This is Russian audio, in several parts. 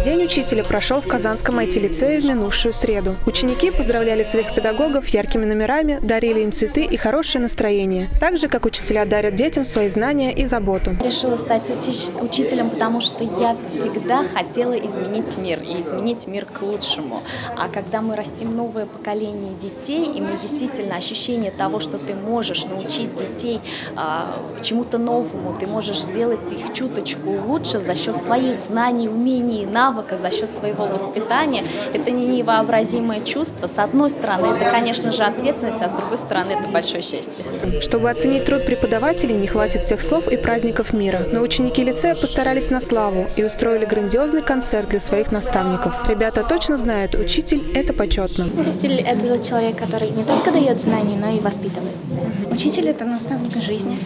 учителя прошел в Казанском IT-лицее в минувшую среду. Ученики поздравляли своих педагогов яркими номерами, дарили им цветы и хорошее настроение. Так же, как учителя дарят детям свои знания и заботу. Решила стать учи- учителем, потому что я всегда хотела изменить мир и изменить мир к лучшему. А когда мы растим новое поколение детей, и мы действительно ощущение того, что ты можешь научить детей а, чему-то новому, ты можешь сделать их чуточку лучше за счет своих знаний, умений и навыка, за счет своего воспитания, это не невообразимое чувство. С одной стороны, это, конечно же, ответственность, а с другой стороны, это большое счастье. Чтобы оценить труд преподавателей, не хватит всех слов и праздников мира. Но ученики лицея постарались на славу и устроили грандиозный концерт для своих наставников. Ребята точно знают, учитель – это почетно. Учитель – это тот человек, который не только дает знания, но и воспитывает. Учитель – это наставник жизни.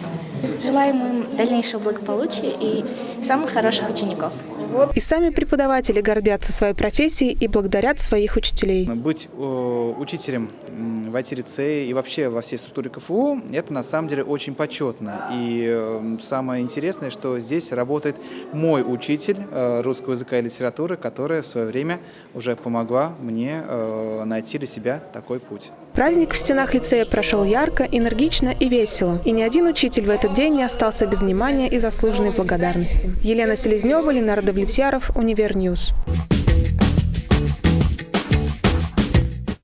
Желаем им дальнейшего благополучия и самых хороших учеников. И сами преподаватели гордятся своей профессией и благодарят своих учителей. Быть э, учителем в IT-лицее и вообще во всей структуре КФУ – это на самом деле очень почетно. И э, самое интересное, что здесь работает мой учитель э, русского языка и литературы, которая в свое время уже помогла мне э, найти для себя такой путь. Праздник в стенах лицея прошел ярко, энергично и весело. И ни один учитель в этот день не остался без внимания и заслуженной благодарности. Елена Селезнева, Ленар Давлетьяров, Univer News.